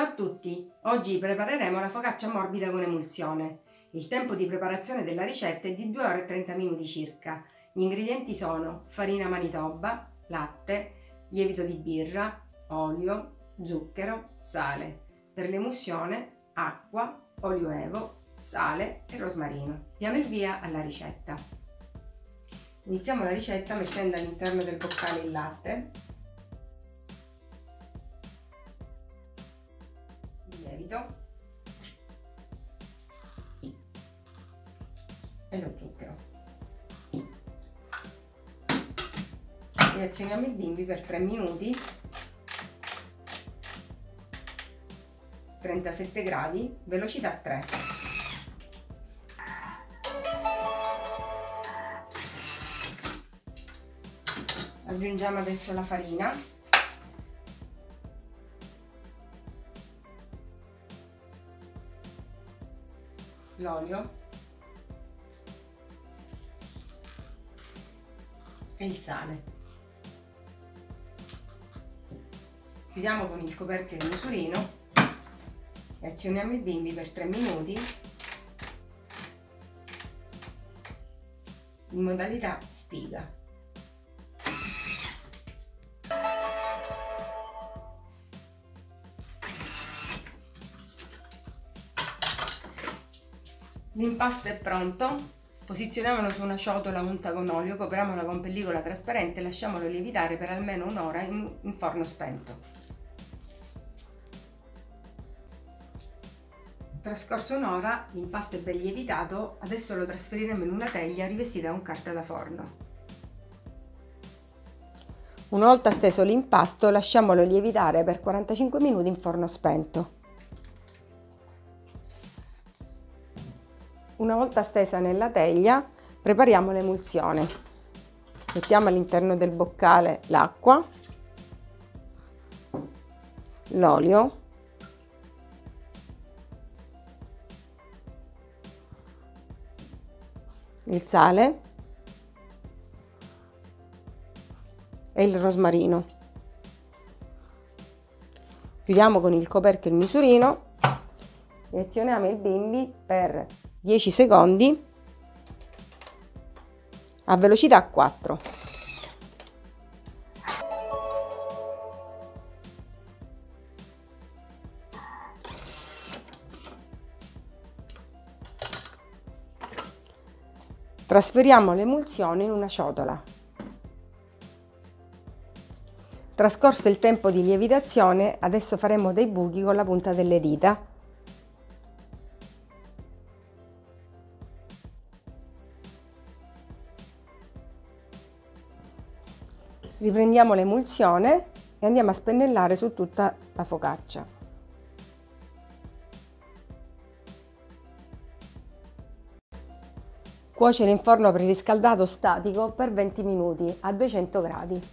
Ciao a tutti! Oggi prepareremo la focaccia morbida con emulsione. Il tempo di preparazione della ricetta è di 2 ore e 30 minuti circa. Gli ingredienti sono farina manitoba, latte, lievito di birra, olio, zucchero, sale. Per l'emulsione acqua, olio evo, sale e rosmarino. Diamo il via alla ricetta. Iniziamo la ricetta mettendo all'interno del boccale il latte lievito e lo zucchero. E azioniamo il bimbi per 3 minuti. 37 gradi velocità 3 aggiungiamo adesso la farina l'olio e il sale. Chiudiamo con il coperchio il misurino e azioniamo il bimbi per 3 minuti in modalità spiga. L'impasto è pronto, posizioniamolo su una ciotola unta con olio, copriamola con pellicola trasparente e lasciamolo lievitare per almeno un'ora in, in forno spento. Trascorso un'ora, l'impasto è ben lievitato, adesso lo trasferiremo in una teglia rivestita con carta da forno. Una volta steso l'impasto, lasciamolo lievitare per 45 minuti in forno spento. Una volta stesa nella teglia prepariamo l'emulsione. Mettiamo all'interno del boccale l'acqua, l'olio, il sale e il rosmarino. Chiudiamo con il coperchio il misurino e azioniamo il bimbi per 10 secondi a velocità 4. Trasferiamo l'emulsione in una ciotola. Trascorso il tempo di lievitazione, adesso faremo dei buchi con la punta delle dita Riprendiamo l'emulsione e andiamo a spennellare su tutta la focaccia. Cuocere in forno preriscaldato statico per 20 minuti a 200 gradi.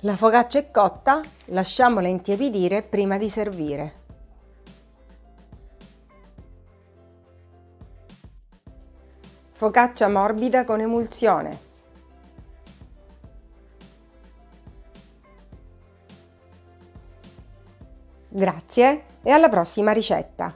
La focaccia è cotta, lasciamola intiepidire prima di servire. Focaccia morbida con emulsione. Grazie e alla prossima ricetta!